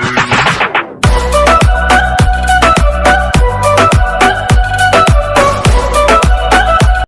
Música